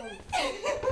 Welcome.